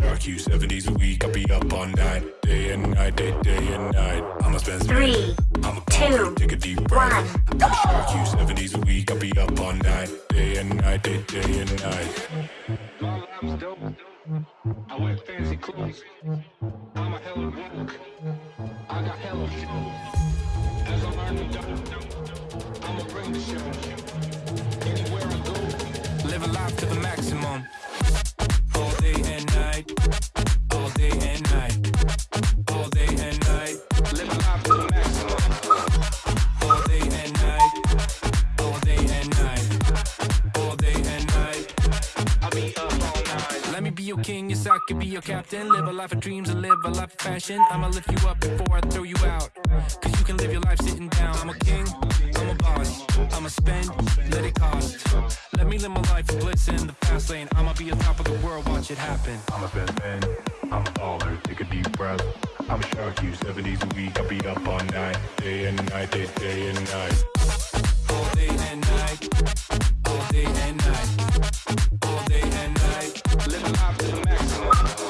shark you seven days a week. I'll be up all night, day and night, day, day and night. I'ma spend Three, I'm a two, take a deep breath. one. I'm a shark you seven days a week. I'll be up all night, day and night, day, day and night. My life's dope. I wear fancy clothes. I'm a hella woke. I got hella flow. As I'm earning dope, I'ma bring the show. Captain. Live a life of dreams and live a life of fashion. I'ma lift you up before I throw you out. Cause you can live your life sitting down. I'm a king, I'm a boss. I'ma spend, let it cost. Let me live my life of bliss in the fast lane. I'ma be on top of the world, watch it happen. I'm a best man, I'm a baller, take a deep breath. I'm a shark you seven days a week. I'll be up all night, day and night, day, day and night. All day and night. All day and night. All day and night. Living life to the maximum.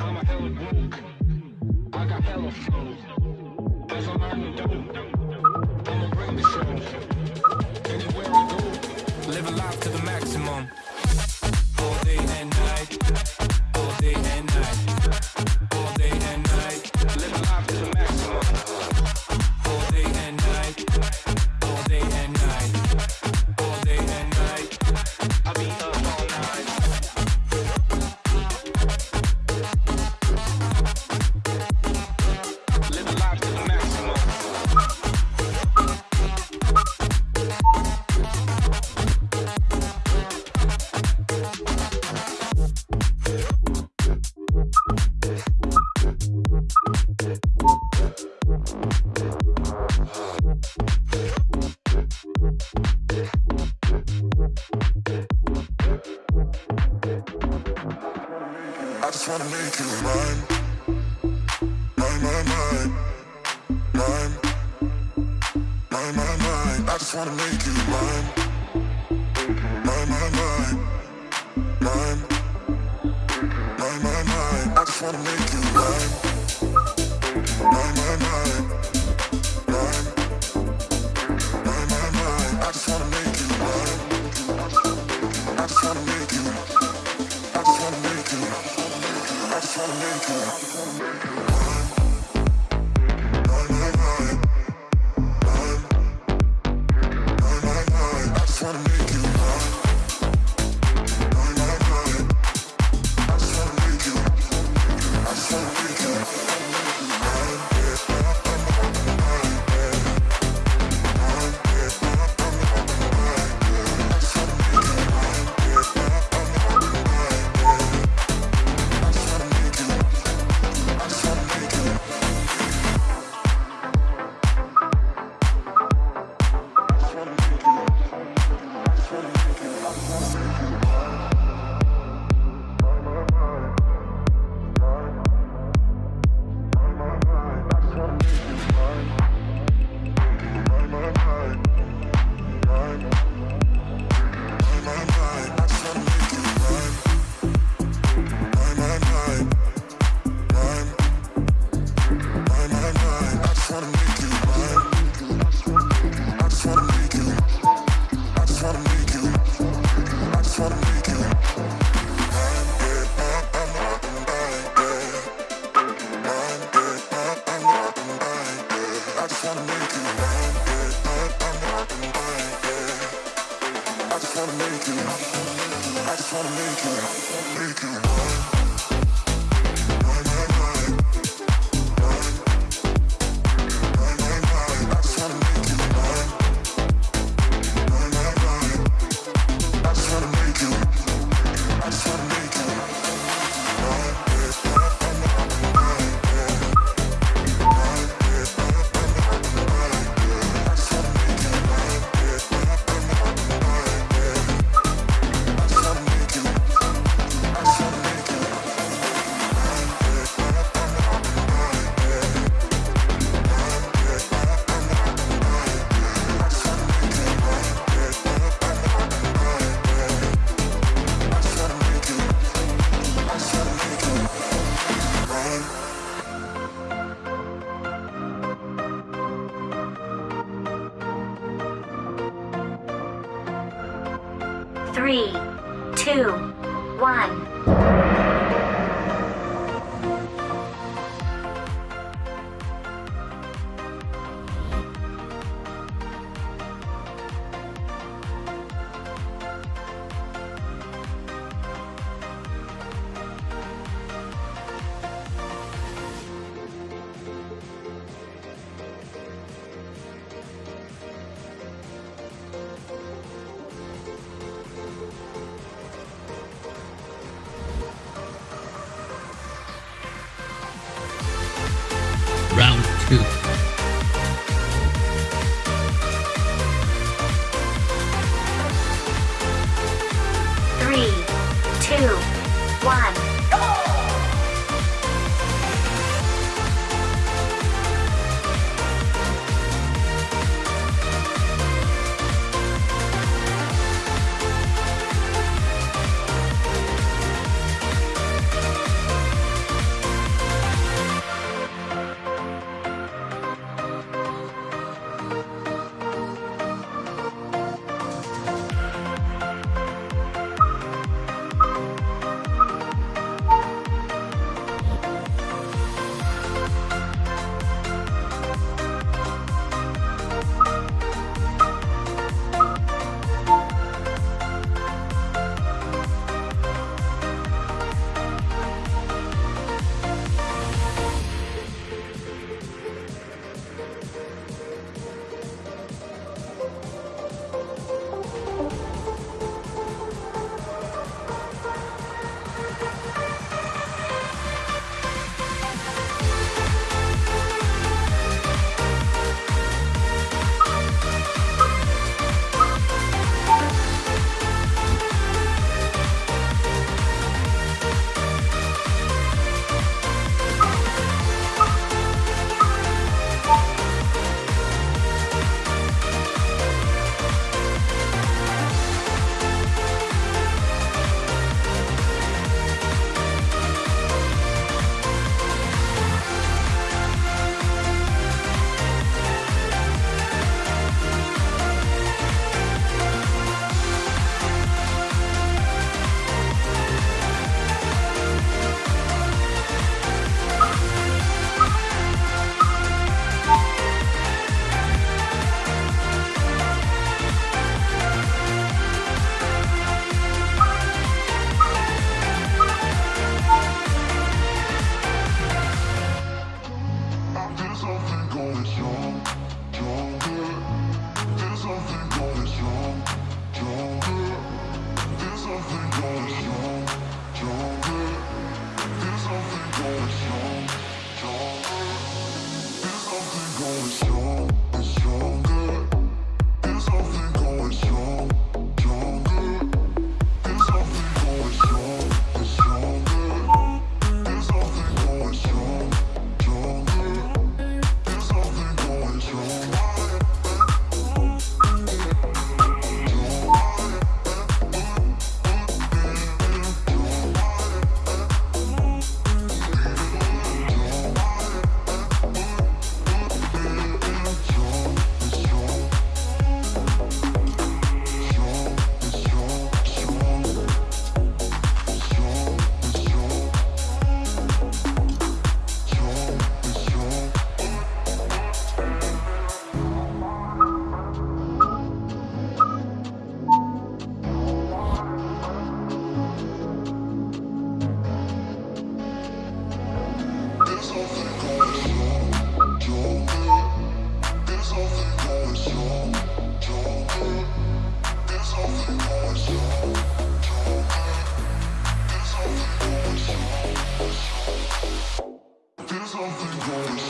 I'm a hella woke. I got hella flow. As I'm earning dope, I'ma bring the show. Anywhere I go, living life to the maximum. Mine, mine, mine. I just wanna make you mine. Mine, mine, mine. Mine. Mine, mine, mine. I just wanna make you mine. Mine, mine, mine. Mine. Mine, mine, mine. I just wanna make you mine. I just wanna make you. I just wanna make you. I just wanna make you. Mine, mine, mine, mine, wanna make you Three, two, one. something going on.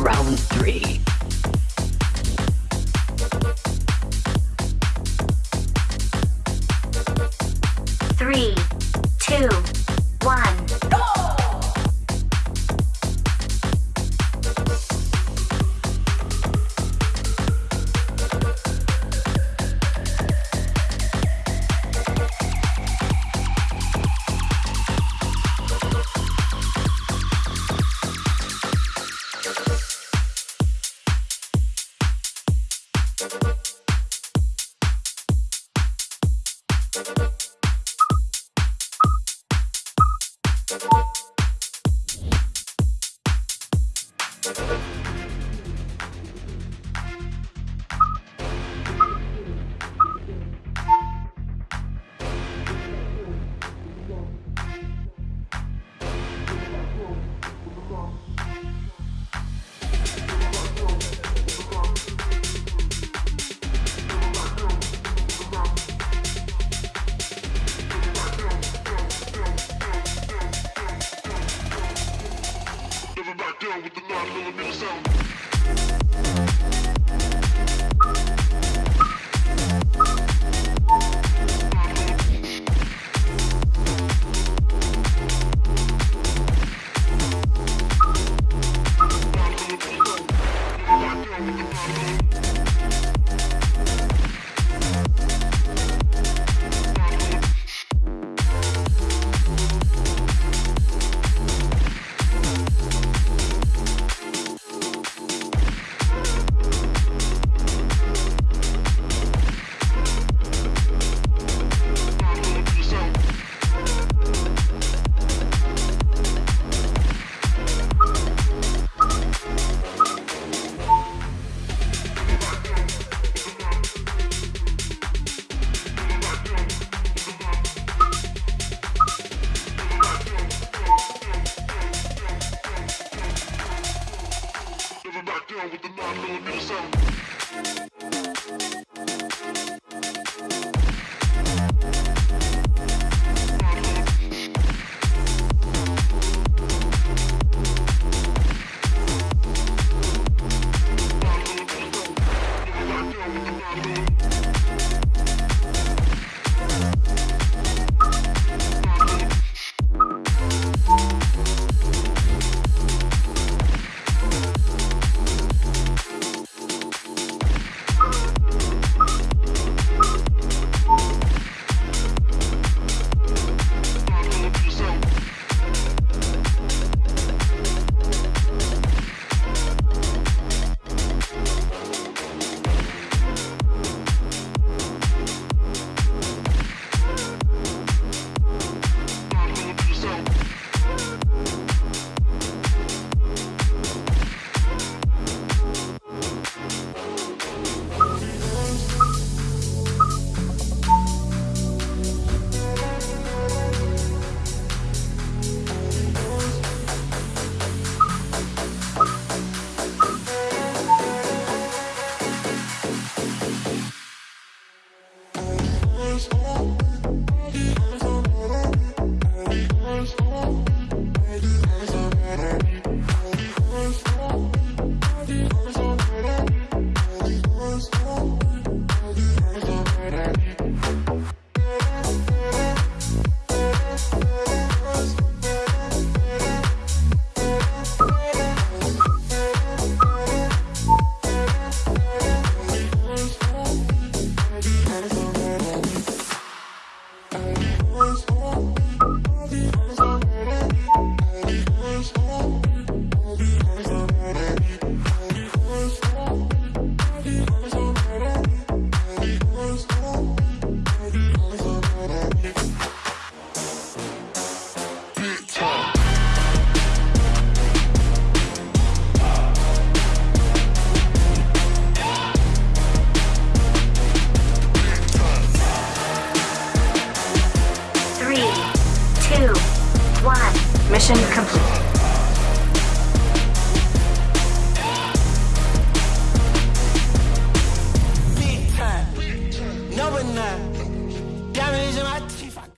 round three. with the 9mm sound.